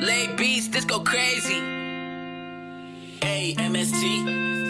Lay beats, this go crazy. A M S T.